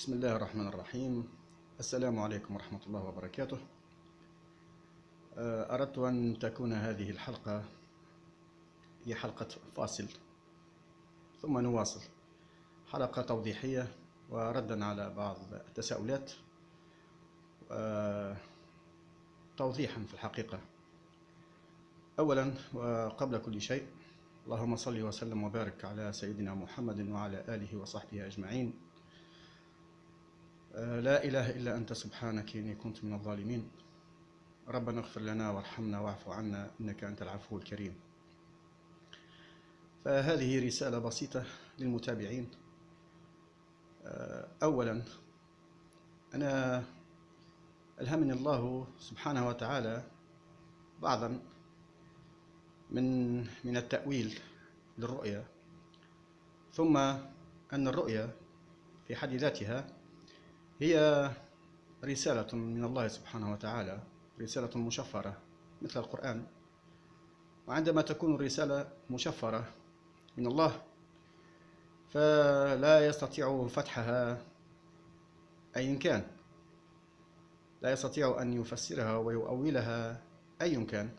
بسم الله الرحمن الرحيم. السلام عليكم ورحمة الله وبركاته. آه، أردت أن تكون هذه الحلقة هي حلقة فاصل ثم نواصل. حلقة توضيحية وردا على بعض التساؤلات. آه، توضيحا في الحقيقة. أولا وقبل كل شيء اللهم صل وسلم وبارك على سيدنا محمد وعلى آله وصحبه أجمعين. لا إله إلا أنت سبحانك إني كنت من الظالمين. ربنا اغفر لنا وارحمنا واعف عنا إنك أنت العفو الكريم. فهذه رسالة بسيطة للمتابعين. آه، أولا أنا ألهمني الله سبحانه وتعالى بعضا من من التأويل للرؤيا ثم أن الرؤيا في حد ذاتها هي رسالة من الله سبحانه وتعالى رسالة مشفرة مثل القرآن. وعندما تكون الرسالة مشفرة من الله فلا يستطيع فتحها أي كان. لا يستطيع أن يفسرها ويؤولها أي كان.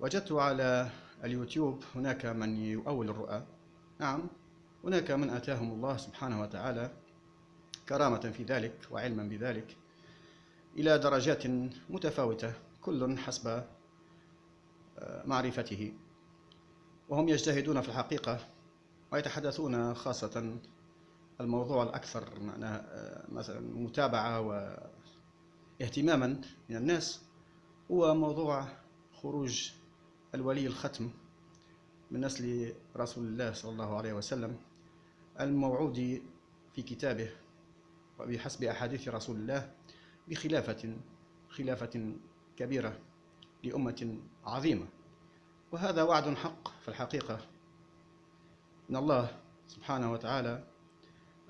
وجدت على اليوتيوب هناك من يؤول الرؤى. نعم هناك من آتاهم الله سبحانه وتعالى. كرامة في ذلك وعلما بذلك إلى درجات متفاوتة كل حسب معرفته. وهم يجتهدون في الحقيقة ويتحدثون خاصة الموضوع الأكثر مثلا متابعة واهتماما من الناس هو موضوع خروج الولي الختم من نسل رسول الله صلى الله عليه وسلم الموعود في كتابه. وبحسب أحاديث رسول الله بخلافة خلافة كبيرة لأمة عظيمة. وهذا وعد حق في الحقيقة. من الله سبحانه وتعالى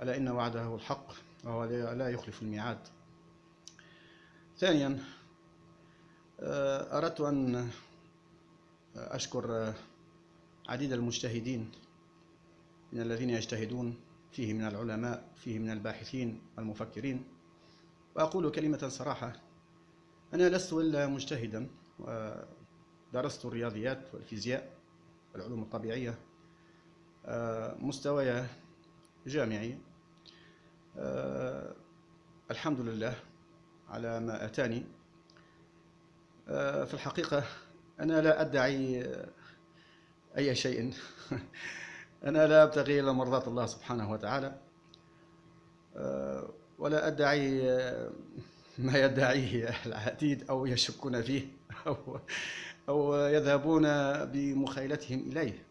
ألا إن وعده الحق وهو لا يخلف الميعاد. ثانيا أردت أن أشكر عديد المجتهدين من الذين يجتهدون فيه من العلماء فيه من الباحثين والمفكرين. وأقول كلمة صراحة أنا لست إلا مجتهدا ودرست الرياضيات والفيزياء والعلوم الطبيعية مستوى جامعي الحمد لله على ما أتاني. في الحقيقة أنا لا أدعي أي شيء. أنا لا أبتغي إلا مرضاة الله سبحانه وتعالى ولا أدعي ما يدعيه العديد أو يشكون فيه أو, أو يذهبون بمخيلتهم إليه.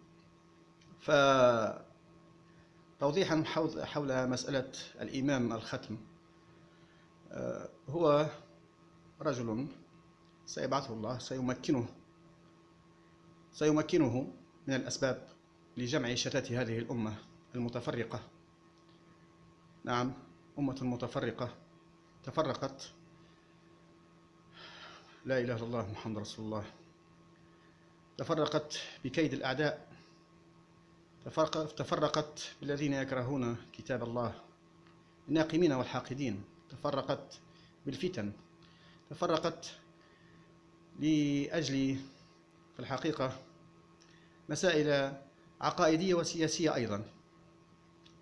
فتوضيحا حول مسألة الإمام الختم هو رجل سيبعثه الله سيمكنه سيمكنه من الأسباب لجمع شتات هذه الأمة المتفرقة. نعم أمة متفرقة. تفرقت. لا إله إلا الله محمد رسول الله. تفرقت بكيد الأعداء. تفرقت بالذين يكرهون كتاب الله. الناقمين والحاقدين. تفرقت بالفتن. تفرقت لأجل في الحقيقة مسائل عقائدية وسياسية أيضا.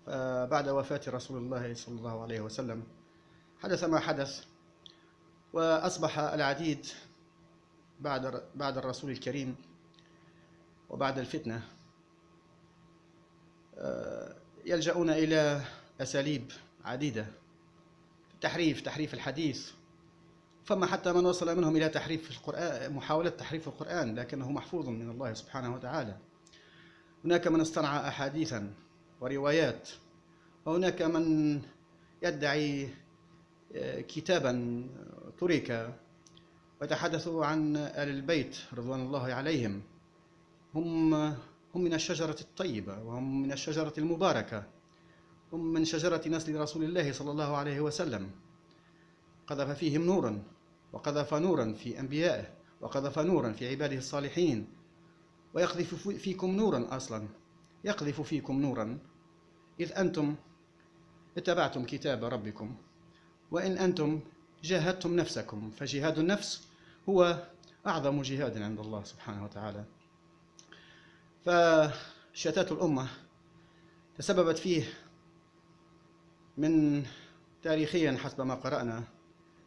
فبعد وفاة رسول الله صلى الله عليه وسلم حدث ما حدث وأصبح العديد بعد بعد الرسول الكريم وبعد الفتنة يلجؤون إلى أساليب عديدة تحريف تحريف الحديث. فما حتى من وصل منهم إلى تحريف القرآن محاولة تحريف القرآن لكنه محفوظ من الله سبحانه وتعالى. هناك من اصطنع أحاديثا وروايات وهناك من يدعي كتابا ترك وتحدثوا عن آل البيت رضوان الله عليهم. هم هم من الشجرة الطيبة وهم من الشجرة المباركة. هم من شجرة نسل رسول الله صلى الله عليه وسلم. قذف فيهم نورا وقذف نورا في أنبيائه وقذف نورا في عباده الصالحين. ويقذف فيكم نورا أصلا. يقذف فيكم نورا. إذ أنتم اتبعتم كتاب ربكم. وإن أنتم جاهدتم نفسكم فجهاد النفس هو أعظم جهاد عند الله سبحانه وتعالى. فشتات الأمة تسببت فيه من تاريخيا حسب ما قرأنا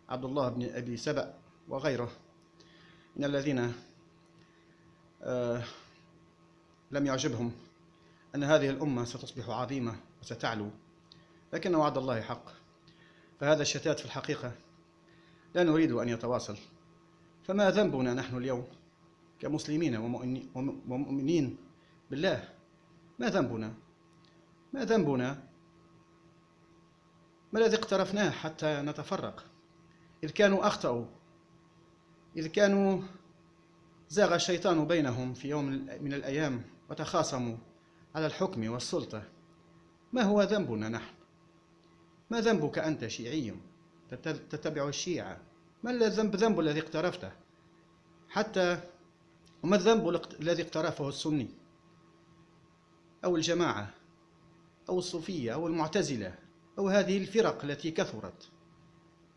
عبد الله بن أبي سبأ وغيره من الذين لم يعجبهم أن هذه الأمة ستصبح عظيمة وستعلو لكن وعد الله حق. فهذا الشتات في الحقيقة لا نريد أن يتواصل. فما ذنبنا نحن اليوم كمسلمين ومؤمنين بالله؟ ما ذنبنا؟ ما ذنبنا؟ ما الذي اقترفناه حتى نتفرق؟ إذ كانوا أخطأوا إذ كانوا زاغ الشيطان بينهم في يوم من الأيام وتخاصموا على الحكم والسلطة. ما هو ذنبنا نحن؟ ما ذنبك أنت شيعي؟ تتبع الشيعة. ما الذنب ذنب الذي اقترفته؟ حتى وما الذنب الذي اقترفه السني؟ أو الجماعة؟ أو الصوفية؟ أو المعتزلة؟ أو هذه الفرق التي كثرت؟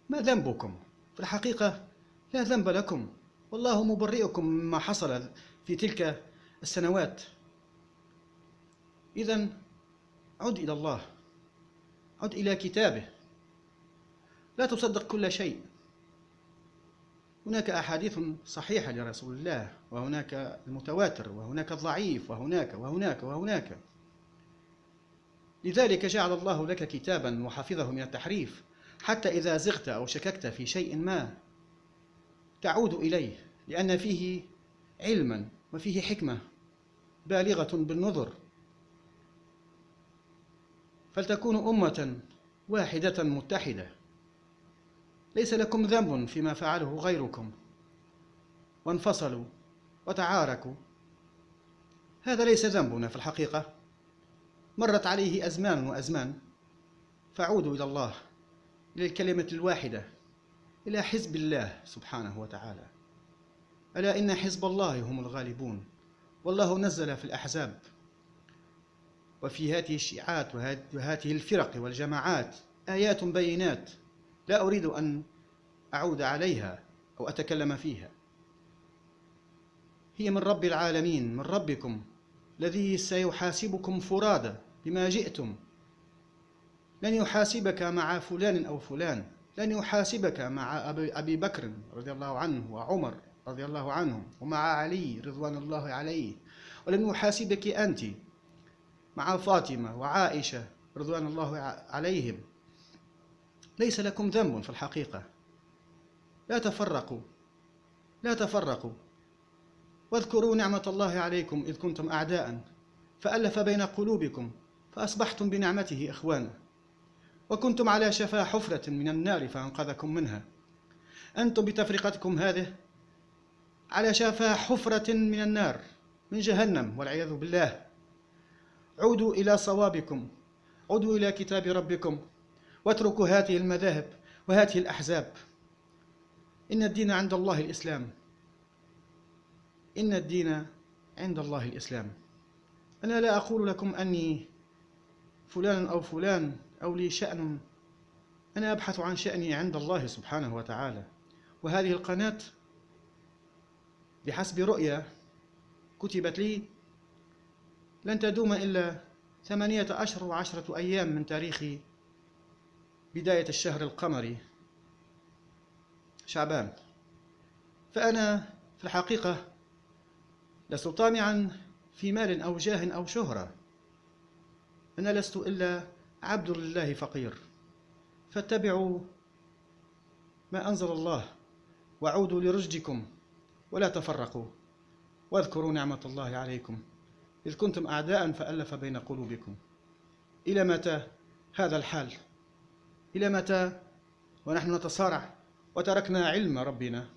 ما ذنبكم؟ في الحقيقة لا ذنب لكم. والله مبرئكم مما حصل في تلك السنوات. إذا عد إلى الله عد إلى كتابه. لا تصدق كل شيء. هناك أحاديث صحيحة لرسول الله وهناك المتواتر وهناك الضعيف وهناك وهناك وهناك. لذلك جعل الله لك كتابا وحفظه من التحريف حتى إذا زغت أو شككت في شيء ما. تعود إليه لأن فيه علما وفيه حكمة بالغة بالنظر. فلتكون أمة واحدة متحدة. ليس لكم ذنب فيما فعله غيركم. وانفصلوا وتعاركوا. هذا ليس ذنبنا في الحقيقة. مرت عليه أزمان وأزمان. فعودوا إلى الله إلى الكلمة الواحدة. إلى حزب الله سبحانه وتعالى. ألا إن حزب الله هم الغالبون. والله نزل في الأحزاب. وفي هذه الشيعات وهذه الفرق والجماعات آيات بينات لا أريد أن أعود عليها أو أتكلم فيها. هي من رب العالمين من ربكم الذي سيحاسبكم فرادى بما جئتم. لن يحاسبك مع فلان أو فلان. لن يحاسبك مع أبي بكر رضي الله عنه وعمر رضي الله عنهم ومع علي رضوان الله عليه. ولن يحاسبك أنت مع فاطمة وعائشة رضوان الله عليهم. ليس لكم ذنب في الحقيقة. لا تفرقوا. لا تفرقوا. واذكروا نعمة الله عليكم إذ كنتم أعداء. فألف بين قلوبكم فأصبحتم بنعمته إخوانا. وكنتم على شفا حفرة من النار فأنقذكم منها. أنتم بتفرقتكم هذه على شفا حفرة من النار من جهنم والعياذ بالله. عودوا إلى صوابكم عودوا إلى كتاب ربكم واتركوا هذه المذاهب وهذه الأحزاب. إن الدين عند الله الإسلام. إن الدين عند الله الإسلام. أنا لا أقول لكم أني فلان أو فلان أو لي شأن. أنا أبحث عن شأني عند الله سبحانه وتعالى. وهذه القناة بحسب رؤية كتبت لي لن تدوم إلا ثمانية أشهر وعشرة أيام من تاريخ بداية الشهر القمري شعبان. فأنا في الحقيقة لست طامعا في مال أو جاه أو شهرة. أنا لست إلا عبد لله فقير. فاتبعوا ما أنزل الله وعودوا لرشدكم ولا تفرقوا. واذكروا نعمة الله عليكم. إذ كنتم أعداء فألف بين قلوبكم. إلى متى هذا الحال؟ إلى متى؟ ونحن نتصارع. وتركنا علم ربنا.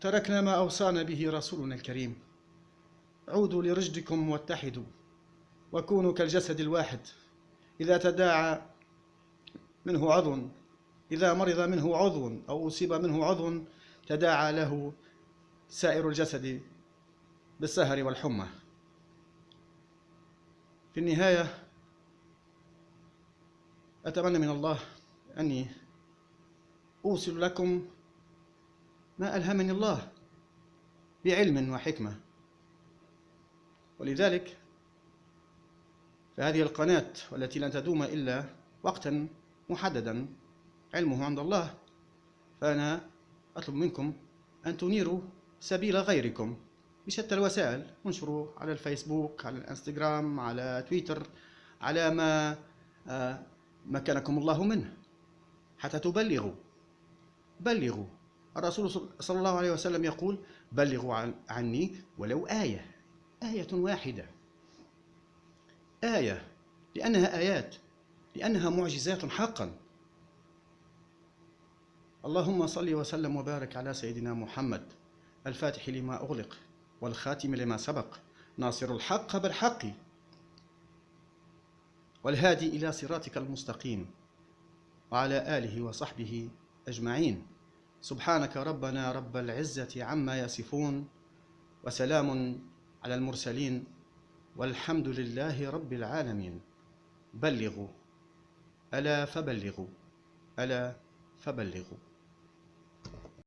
تركنا ما أوصانا به رسولنا الكريم. عودوا لرشدكم واتحدوا. وكونوا كالجسد الواحد. إذا تداعى منه عضو إذا مرض منه عضو أو أصيب منه عضو تداعى له سائر الجسد بالسهر والحمى. في النهاية أتمنى من الله أني أوصل لكم ما ألهمني الله بعلم وحكمة. ولذلك فهذه القناة والتي لن تدوم إلا وقتا محددا. علمه عند الله. فأنا أطلب منكم أن تنيروا سبيل غيركم بشتى الوسائل. انشروا على الفيسبوك على الإنستغرام على تويتر على ما آه، مكنكم الله منه حتى تبلغوا. بلغوا. الرسول صلى الله عليه وسلم يقول بلغوا عني ولو آية. آية واحدة. آية لأنها آيات لأنها معجزات حقا. اللهم صل وسلم وبارك على سيدنا محمد الفاتح لما أغلق والخاتم لما سبق ناصر الحق بالحق والهادي إلى صراطك المستقيم وعلى آله وصحبه أجمعين. سبحانك ربنا رب العزة عما يصفون وسلام على المرسلين والحمد لله رب العالمين. بلغوا. ألا فبلغوا. ألا فبلغوا.